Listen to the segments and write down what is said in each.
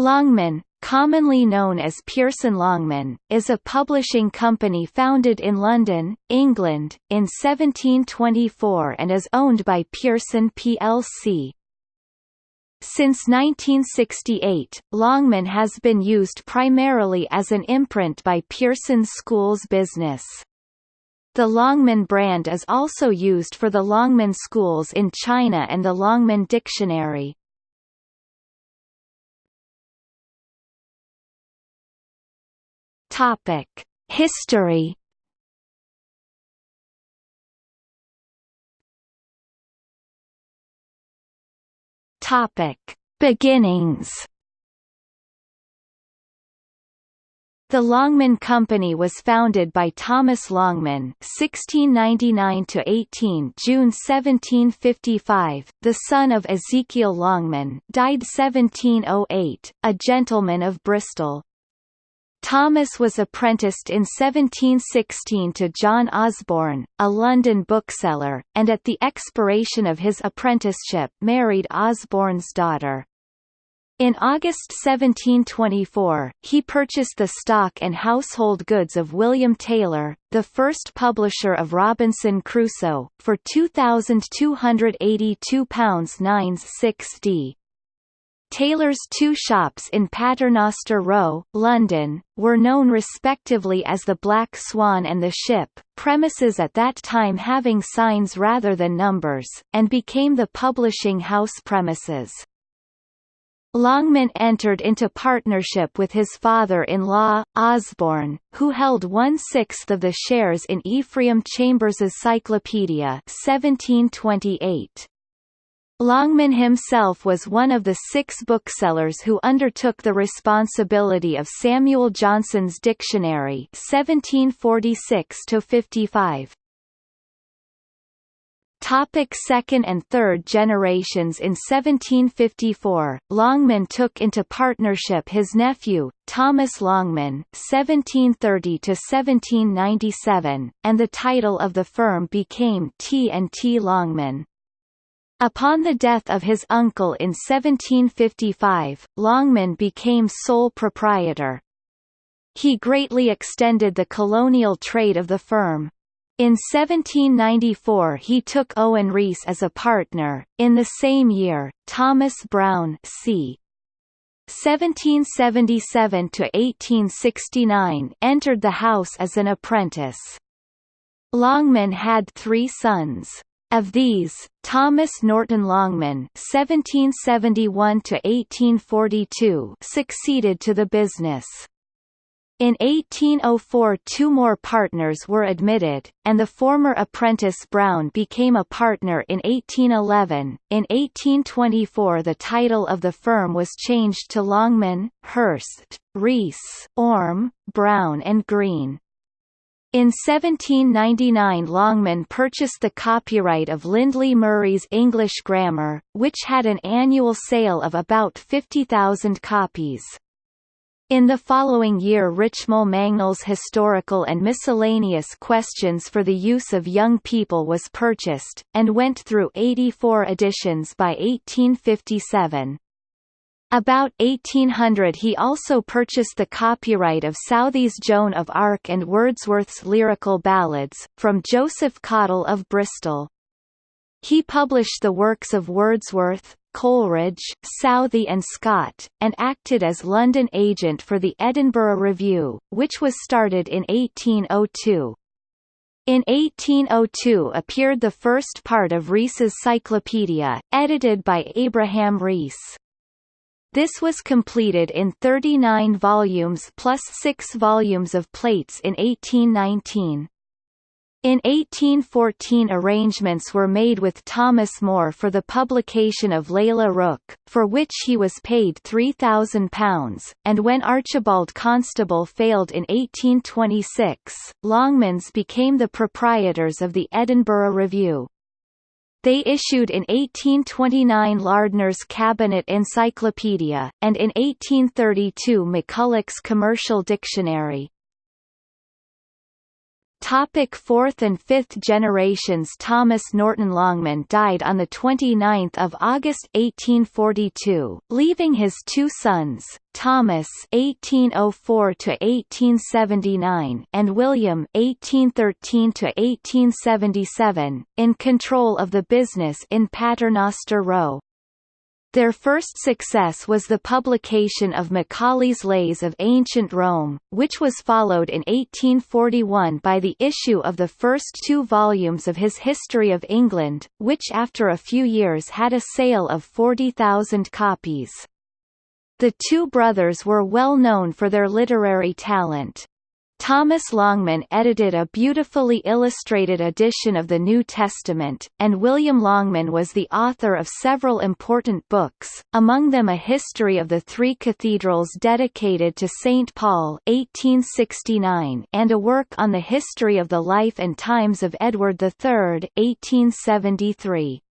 Longman, commonly known as Pearson Longman, is a publishing company founded in London, England, in 1724 and is owned by Pearson plc. Since 1968, Longman has been used primarily as an imprint by Pearson Schools Business. The Longman brand is also used for the Longman Schools in China and the Longman Dictionary. Topic: History. Topic: Beginnings. The Longman Company was founded by Thomas Longman (1699–18 June 1755), the son of Ezekiel Longman, died 1708, a gentleman of Bristol. Thomas was apprenticed in 1716 to John Osborne, a London bookseller, and at the expiration of his apprenticeship married Osborne's daughter. In August 1724, he purchased the stock and household goods of William Taylor, the first publisher of Robinson Crusoe, for £2,282 9 Taylor's two shops in Paternoster Row, London, were known respectively as the Black Swan and the Ship, premises at that time having signs rather than numbers, and became the publishing house premises. Longman entered into partnership with his father-in-law, Osborne, who held one-sixth of the shares in Ephraim Chambers's Cyclopedia 1728. Longman himself was one of the six booksellers who undertook the responsibility of Samuel Johnson's Dictionary 1746–55. Topic second and third generations In 1754, Longman took into partnership his nephew, Thomas Longman (1730–1797), and the title of the firm became T and T Longman. Upon the death of his uncle in 1755, Longman became sole proprietor. He greatly extended the colonial trade of the firm. In 1794 he took Owen Rees as a partner. In the same year, Thomas Brown c. 1777 to 1869 entered the house as an apprentice. Longman had three sons. Of these, Thomas Norton Longman (1771–1842) succeeded to the business. In 1804 two more partners were admitted, and the former apprentice Brown became a partner in 1811. In 1824 the title of the firm was changed to Longman, Hurst, Rees, Orme, Brown and Green. In 1799 Longman purchased the copyright of Lindley Murray's English Grammar, which had an annual sale of about 50,000 copies. In the following year Richmal Mangnall's Historical and Miscellaneous Questions for the Use of Young People was purchased, and went through 84 editions by 1857. About 1800 he also purchased the copyright of Southey's Joan of Arc and Wordsworth's Lyrical Ballads, from Joseph Cottle of Bristol. He published the works of Wordsworth, Coleridge, Southey and Scott, and acted as London agent for the Edinburgh Review, which was started in 1802. In 1802 appeared the first part of Rees's Cyclopedia, edited by Abraham Rees. This was completed in 39 volumes plus 6 volumes of plates in 1819. In 1814 arrangements were made with Thomas Moore for the publication of Lalla Rookh, for which he was paid £3,000, and when Archibald Constable failed in 1826, Longmans became the proprietors of the Edinburgh Review. They issued in 1829 Lardner's Cabinet Encyclopedia, and in 1832 McCulloch's Commercial Dictionary. Topic fourth and fifth generations Thomas Norton Longman died on 29 August 1842, leaving his two sons, Thomas (1804–1879) and William (1813–1877), in control of the business in Paternoster Row. Their first success was the publication of Macaulay's Lays of Ancient Rome, which was followed in 1841 by the issue of the first two volumes of his History of England, which after a few years had a sale of 40,000 copies. The two brothers were well known for their literary talent. Thomas Longman edited a beautifully illustrated edition of the New Testament, and William Longman was the author of several important books, among them a history of the three cathedrals dedicated to St. Paul 1869 and a work on the history of the life and times of Edward III 1873.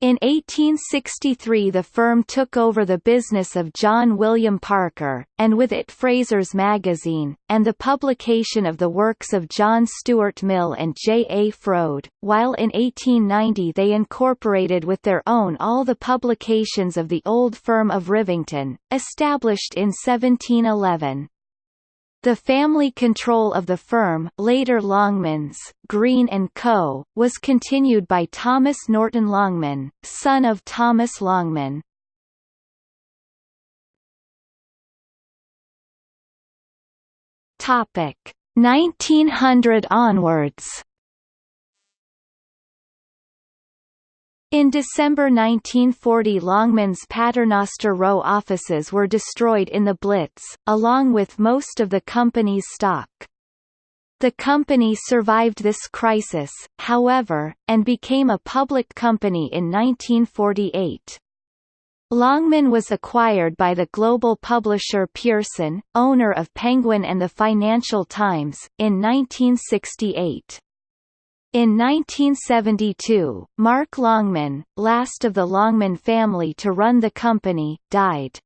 In 1863 the firm took over the business of John William Parker, and with it Fraser's Magazine, and the publication of the works of John Stuart Mill and J. A. Froude, while in 1890 they incorporated with their own all the publications of the old firm of Rivington, established in 1711. The family control of the firm later Longmans, Green & Co., was continued by Thomas Norton Longman, son of Thomas Longman. Topic 1900 onwards In December 1940 Longman's Paternoster Row offices were destroyed in the Blitz, along with most of the company's stock. The company survived this crisis, however, and became a public company in 1948. Longman was acquired by the global publisher Pearson, owner of Penguin and the Financial Times, in 1968. In 1972, Mark Longman, last of the Longman family to run the company, died.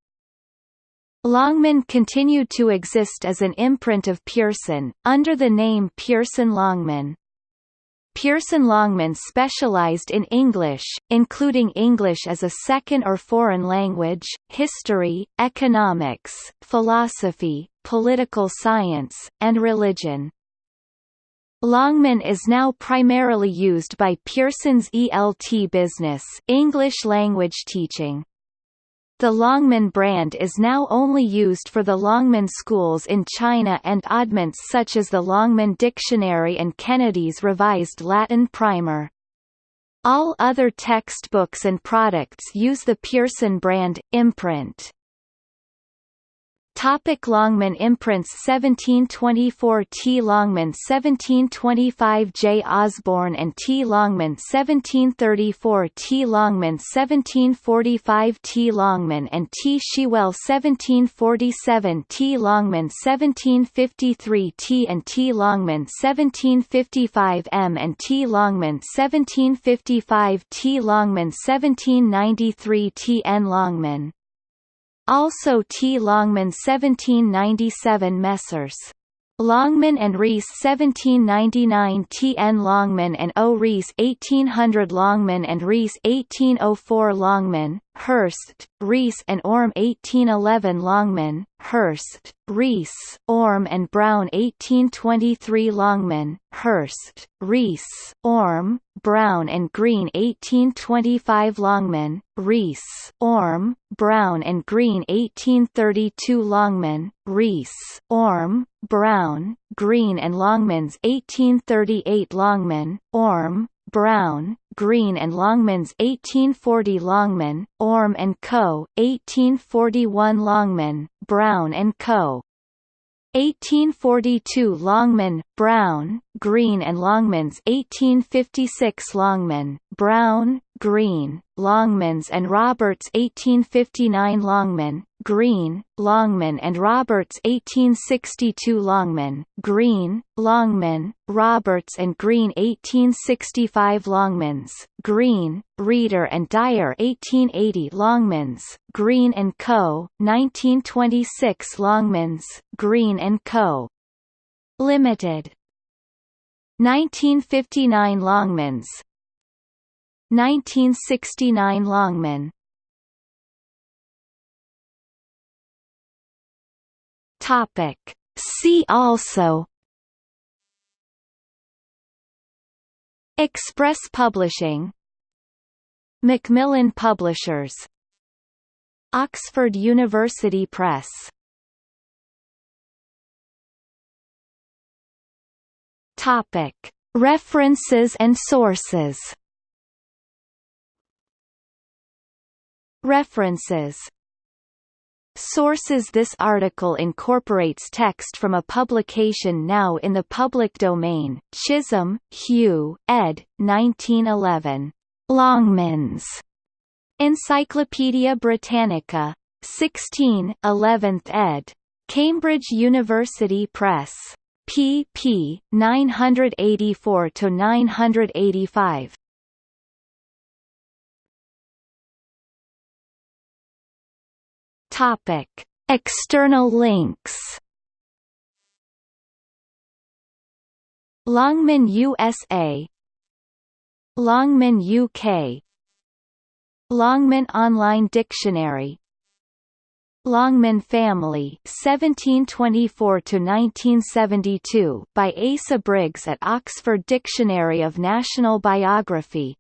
Longman continued to exist as an imprint of Pearson, under the name Pearson Longman. Pearson Longman specialized in English, including English as a second or foreign language, history, economics, philosophy, political science, and religion. Longman is now primarily used by Pearson's ELT business English language teaching. The Longman brand is now only used for the Longman schools in China and oddments such as the Longman Dictionary and Kennedy's Revised Latin Primer. All other textbooks and products use the Pearson brand, imprint. Topic Longman imprints 1724 T. Longman 1725 J. Osborne and T. Longman 1734 T. Longman 1745 T. Longman and T. Shewell 1747 T. Longman 1753 T. and T. Longman 1755 M. and T. Longman 1755 T. Longman 1793 T. N. Longman also T. Longman 1797 Messrs. Longman and Rees 1799 T. N. Longman and O. Rees 1800 Longman and Rees 1804 Longman, Hurst, Rees and Orme 1811 Longman, Hurst, Rees, Orme and Brown 1823 Longman, Hurst, Rees, Orme, Brown and Green 1825 Longman, Rees, Orme, Brown and Green 1832 Longman, Rees, Orme, Brown, Green and Longmans 1838 Longman, Orme, Brown, Green and Longmans 1840 Longman, Orme and Co., 1841 Longman, Brown and Co. 1842 Longman, Brown, Green and Longmans 1856 Longman, Brown, Green, Longmans and Roberts 1859 Longman, Green, Longman and Roberts 1862 Longman, Green, Longman, Roberts and Green 1865 Longmans, Green, Reader and Dyer 1880 Longmans, Green and Co., 1926 Longmans, Green and Co. Limited 1959 Longmans 1969 Longman Topic. See also. Express Publishing. Macmillan Publishers. Oxford University Press. Topic. References and sources References Sources This article incorporates text from a publication now in the public domain, Chisholm, Hugh, ed. 1911. Longmans. Encyclopædia Britannica. 16 11th ed. Cambridge University Press. pp. 984–985. Topic: External links. Longman USA Longman UK Longman Online Dictionary. Longman Family 1724 to 1972 by Asa Briggs at Oxford Dictionary of National Biography